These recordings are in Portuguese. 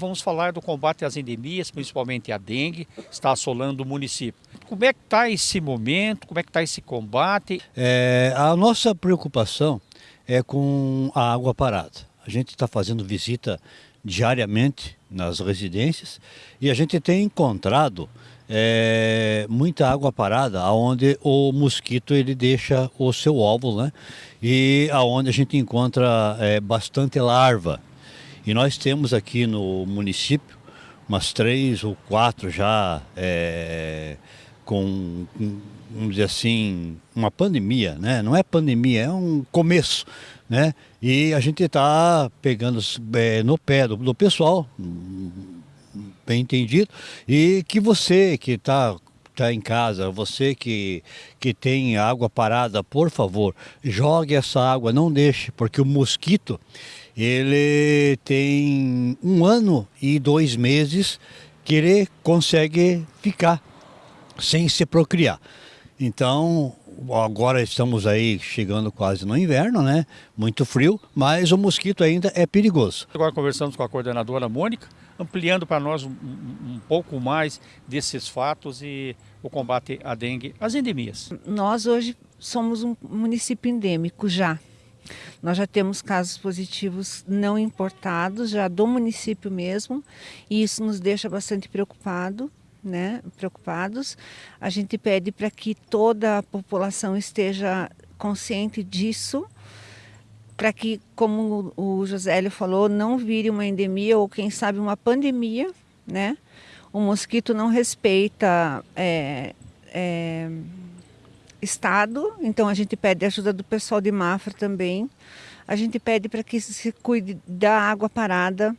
Vamos falar do combate às endemias, principalmente a dengue, está assolando o município. Como é que está esse momento, como é que está esse combate? É, a nossa preocupação é com a água parada. A gente está fazendo visita diariamente nas residências e a gente tem encontrado é, muita água parada, onde o mosquito ele deixa o seu óvulo, né? E aonde a gente encontra é, bastante larva. E nós temos aqui no município umas três ou quatro já é, com, vamos dizer assim, uma pandemia, né? Não é pandemia, é um começo, né? E a gente está pegando é, no pé do, do pessoal, bem entendido, e que você que está tá em casa, você que, que tem água parada, por favor, jogue essa água, não deixe, porque o mosquito, ele tem um ano e dois meses que ele consegue ficar sem se procriar. Então, agora estamos aí chegando quase no inverno, né? Muito frio, mas o mosquito ainda é perigoso. Agora conversamos com a coordenadora Mônica, ampliando para nós um, um, pouco mais desses fatos e o combate à dengue, as endemias. Nós hoje somos um município endêmico já. Nós já temos casos positivos não importados, já do município mesmo, e isso nos deixa bastante preocupado, né, preocupados. A gente pede para que toda a população esteja consciente disso, para que, como o Josélio falou, não vire uma endemia ou quem sabe uma pandemia, né? O mosquito não respeita é, é, Estado, então a gente pede ajuda do pessoal de Mafra também. A gente pede para que se cuide da água parada,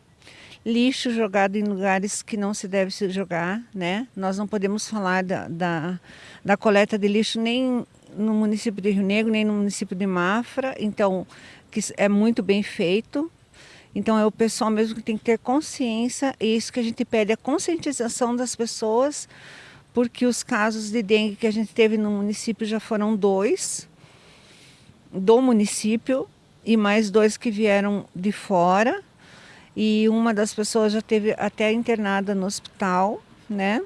lixo jogado em lugares que não se deve se jogar, né? Nós não podemos falar da, da, da coleta de lixo nem no município de Rio Negro, nem no município de Mafra, então que é muito bem feito. Então é o pessoal mesmo que tem que ter consciência, e isso que a gente pede, a conscientização das pessoas porque os casos de dengue que a gente teve no município já foram dois do município e mais dois que vieram de fora e uma das pessoas já teve até internada no hospital, né?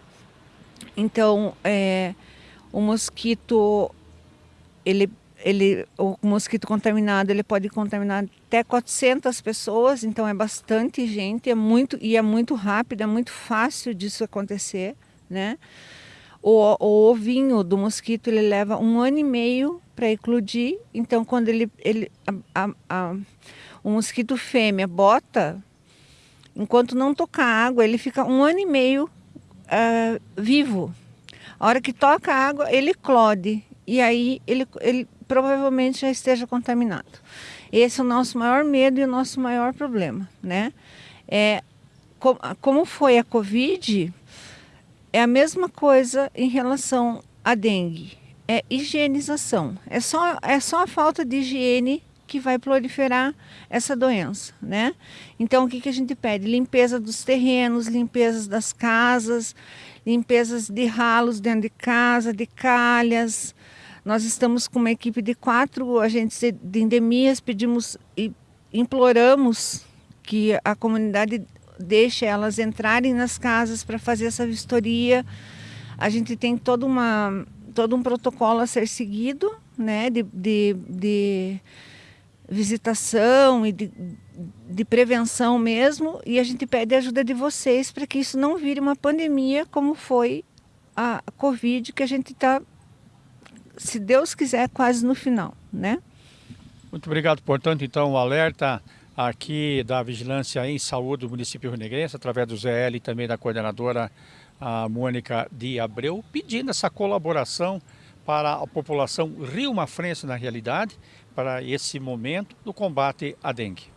Então, é, o mosquito, ele, ele, o mosquito contaminado, ele pode contaminar até 400 pessoas, então é bastante gente, é muito e é muito rápido, é muito fácil disso acontecer né? O, o ovinho do mosquito ele leva um ano e meio para eclodir, então quando ele, ele a, a, a, o mosquito fêmea bota, enquanto não tocar água, ele fica um ano e meio uh, vivo. A hora que toca água, ele eclode e aí ele, ele provavelmente já esteja contaminado. Esse é o nosso maior medo e o nosso maior problema, né? É, como foi a Covid, é a mesma coisa em relação à dengue. É higienização. É só, é só a falta de higiene que vai proliferar essa doença, né? Então, o que, que a gente pede? Limpeza dos terrenos, limpeza das casas, limpezas de ralos dentro de casa, de calhas. Nós estamos com uma equipe de quatro agentes de endemias, pedimos e imploramos que a comunidade deixa elas entrarem nas casas para fazer essa vistoria. A gente tem todo, uma, todo um protocolo a ser seguido, né, de, de, de visitação e de, de prevenção mesmo, e a gente pede a ajuda de vocês para que isso não vire uma pandemia como foi a Covid, que a gente está, se Deus quiser, quase no final, né? Muito obrigado, portanto, então, o alerta aqui da Vigilância em Saúde do município Rio-Negrense, através do ZL e também da coordenadora a Mônica de Abreu, pedindo essa colaboração para a população rio-mafrense na realidade, para esse momento do combate à dengue.